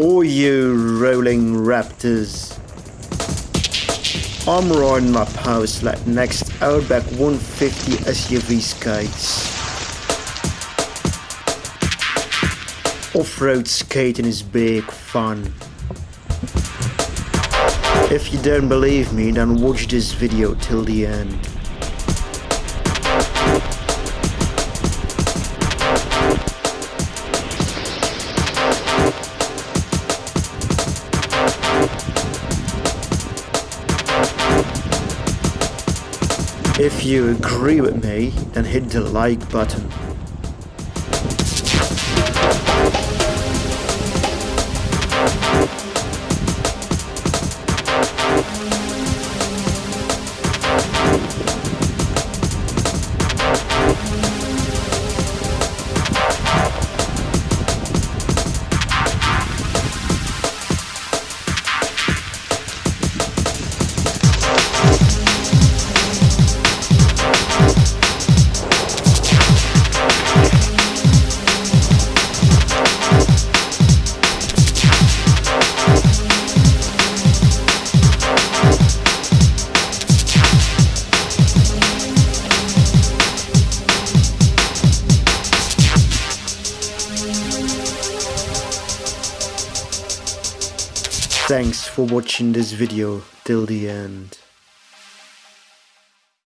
All you rolling raptors. I'm riding my Powerslide next Outback 150 SUV skates. Off-road skating is big fun. If you don't believe me, then watch this video till the end. If you agree with me, then hit the like button. Thanks for watching this video till the end.